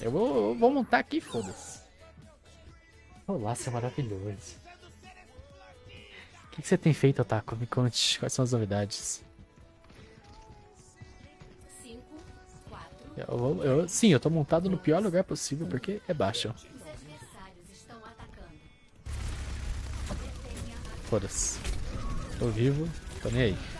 Eu vou, eu vou montar aqui, foda-se. O laço é maravilhoso. O que, que você tem feito, Otaku? Me conte quais são as novidades. Eu, eu, sim, eu tô montado no pior lugar possível porque é baixo. Foda-se. Tô vivo, tô nem aí.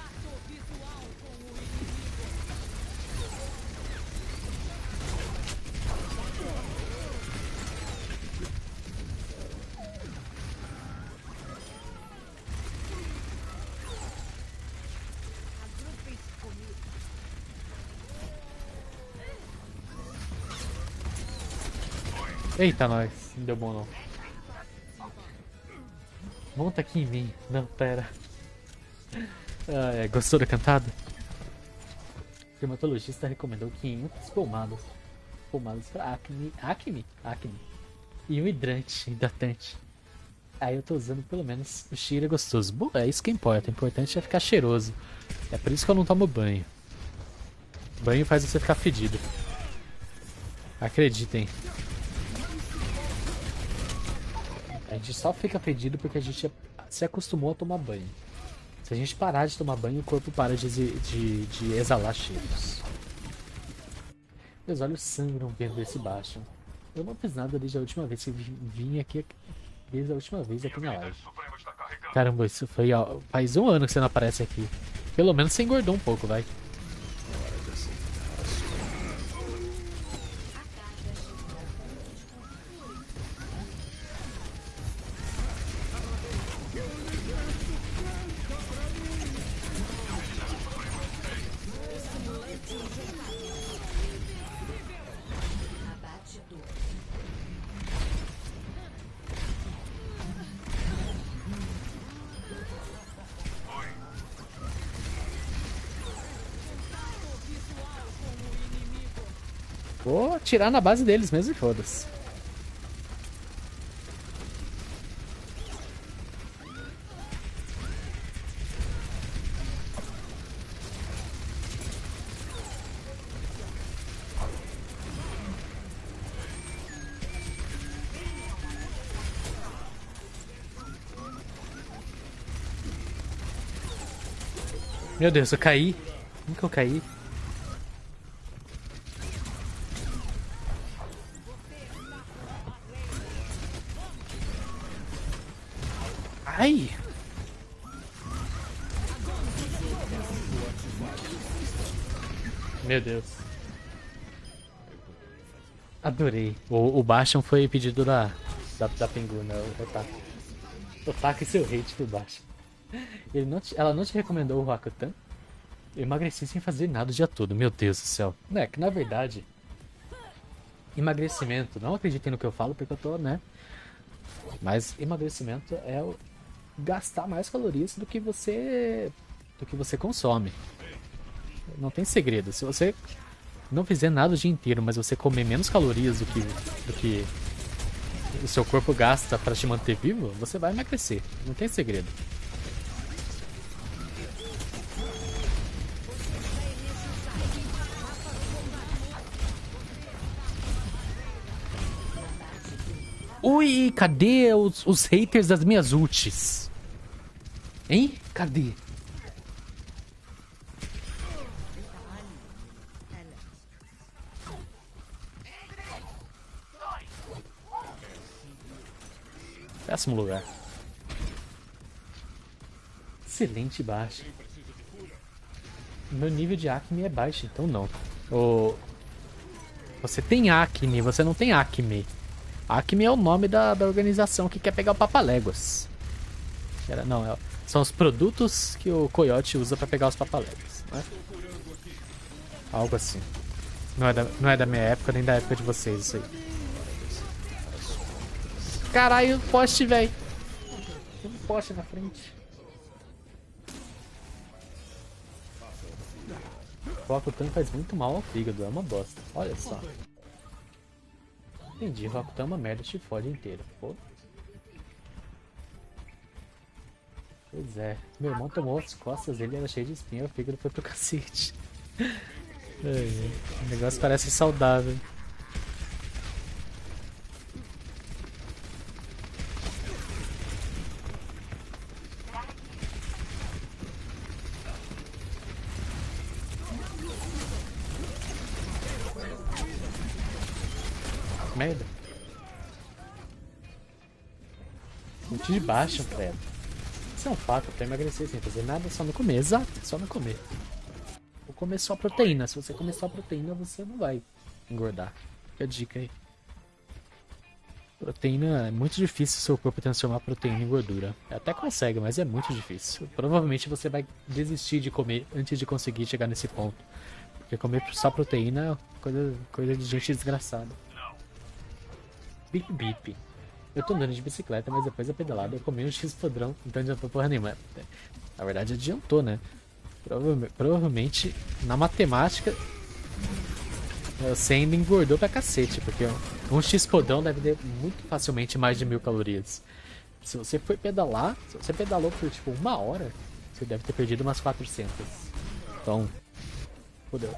Eita, nós. Não deu bom, não. Monta aqui em mim. Não, pera. Ah, é, gostou da cantada? O dermatologista recomendou 500 pomadas. Pomadas para acne. Acne? Acne. E um hidrante, hidratante. Aí eu tô usando pelo menos o cheiro gostoso. Bom, é isso que importa. O importante é ficar cheiroso. É por isso que eu não tomo banho. Banho faz você ficar fedido. Acreditem. A gente só fica fedido porque a gente se acostumou a tomar banho. Se a gente parar de tomar banho, o corpo para de, de, de exalar cheiros. Meus olhos sangram vendo esse baixo. Eu não fiz nada desde a última vez que vim aqui. Desde a última vez aqui na live. Caramba, isso foi. Ó, faz um ano que você não aparece aqui. Pelo menos você engordou um pouco, vai. Vou atirar na base deles mesmo e foda-se. Meu Deus, eu caí. Como que eu caí? Ai! Meu Deus. Adorei. O, o Bastion foi pedido da, da, da Penguna, o Otaku. Otaku e seu hate pro Bastion. Ele não te, ela não te recomendou o Rakutan? Eu emagreci sem fazer nada o dia todo, meu Deus do céu. É que na verdade, emagrecimento, não acreditem no que eu falo porque eu tô, né? Mas emagrecimento é o, gastar mais calorias do que você do que você consome. Não tem segredo. Se você não fizer nada o dia inteiro, mas você comer menos calorias do que do que o seu corpo gasta para te manter vivo, você vai emagrecer. Não tem segredo. Ui, cadê os, os haters das minhas ultis? Hein? Cadê? Péssimo lugar. Excelente baixo. Meu nível de acne é baixo, então não. O... Você tem acne, você não tem acme. Acme é o nome da, da organização que quer pegar o Papaléguas. Não, é, são os produtos que o Coyote usa pra pegar os papaléguas, né? Algo assim. Não é, da, não é da minha época, nem da época de vocês, isso aí. Caralho, poste, velho. Tem um poste na frente. O Rokutan faz muito mal ao fígado, é uma bosta. Olha só. Entendi, Rokutan é uma merda, te fode inteiro. Pô. Pois é. Meu irmão tomou as costas dele, era cheio de espinha, o fígado foi pro cacete. É, é. o negócio parece saudável. Merda. Muito de baixo, credo. Isso é um fato, pra emagrecer sem fazer nada, só não comer. Exato, só não comer. Ou comer só proteína. Se você comer só proteína, você não vai engordar. Fica a dica aí. Proteína é muito difícil seu corpo transformar proteína em gordura. Até consegue, mas é muito difícil. Provavelmente você vai desistir de comer antes de conseguir chegar nesse ponto. Porque comer só proteína é coisa, coisa de gente desgraçada. Bip bip. Eu tô andando de bicicleta, mas depois da pedalada eu comi um X padrão, então adiantou porra nenhuma. Na verdade adiantou, né? Provavelmente, provavelmente na matemática você ainda engordou pra cacete, porque um X podrão deve ter muito facilmente mais de mil calorias. Se você for pedalar, se você pedalou por tipo uma hora, você deve ter perdido umas 400. Então, fodeu.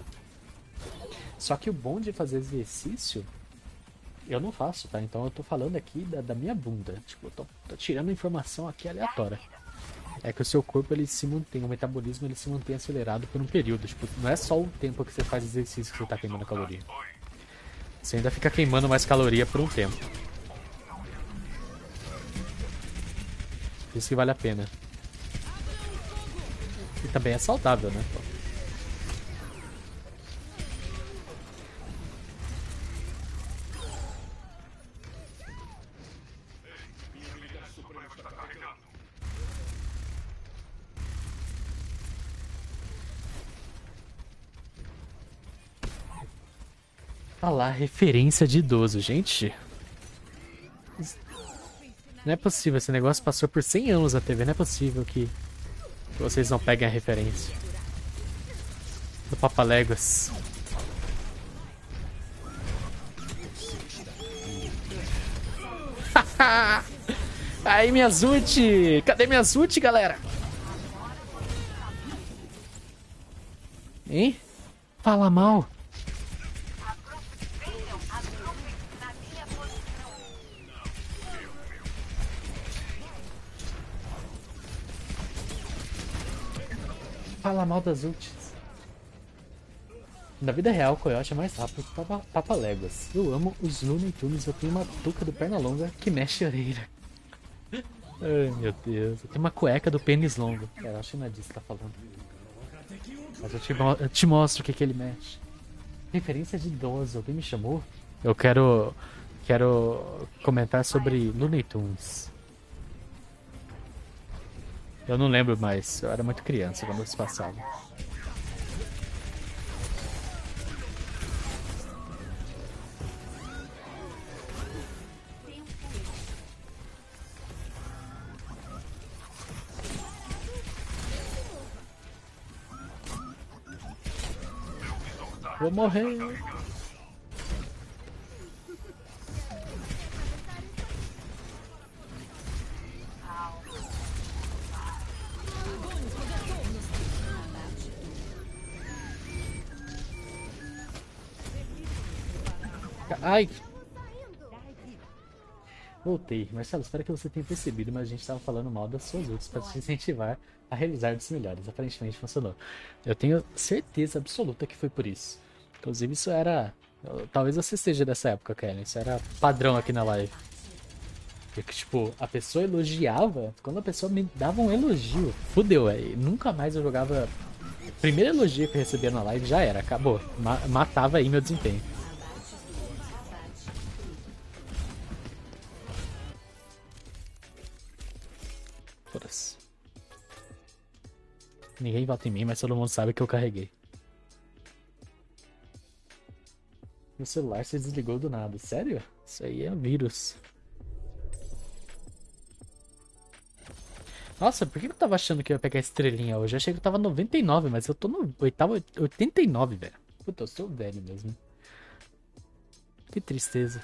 Só que o bom de fazer exercício, eu não faço, tá? Então eu tô falando aqui da, da minha bunda. Tipo, eu tô, tô tirando informação aqui aleatória é que o seu corpo ele se mantém, o metabolismo ele se mantém acelerado por um período. Tipo, não é só o tempo que você faz exercício que você está queimando caloria. Você ainda fica queimando mais caloria por um tempo. Isso que vale a pena. E também é saudável, né? Ah lá, referência de idoso, gente. Não é possível, esse negócio passou por 100 anos na TV, não é possível que vocês não peguem a referência. Do Papaléguas. Aí, minha ult! Cadê minha ult, galera? Hein? Fala mal. Fala mal das ults. Na vida real, Coyote é mais rápido que Papa, Papa Léguas. Eu amo os Looney Tunes, eu tenho uma touca do Pernalonga que mexe a orelha. Ai meu Deus, eu tenho uma cueca do pênis longo. Cara, acho que não é disso que tá falando. Mas eu te, eu te mostro o que, que ele mexe. Referência de idoso, alguém me chamou? Eu quero. Quero comentar sobre Looney Tunes. Eu não lembro mais, eu era muito criança quando isso passava. Vou morrer. Ai! Voltei. Marcelo, espero que você tenha percebido, mas a gente estava falando mal das suas outras para te incentivar a realizar dos melhores. Aparentemente funcionou. Eu tenho certeza absoluta que foi por isso. Inclusive, isso era. Talvez você esteja dessa época, Kellen. Isso era padrão aqui na live. Porque, tipo, a pessoa elogiava. Quando a pessoa me dava um elogio, fudeu, aí. Nunca mais eu jogava. Primeiro elogio que eu recebia na live já era, acabou. Ma matava aí meu desempenho. Ninguém vota em mim, mas todo mundo sabe que eu carreguei. Meu celular se desligou do nada. Sério? Isso aí é vírus. Nossa, por que eu tava achando que eu ia pegar estrelinha hoje? Eu achei que eu tava 99, mas eu tô no oitavo, 89, velho. Puta, eu sou velho mesmo. Que tristeza.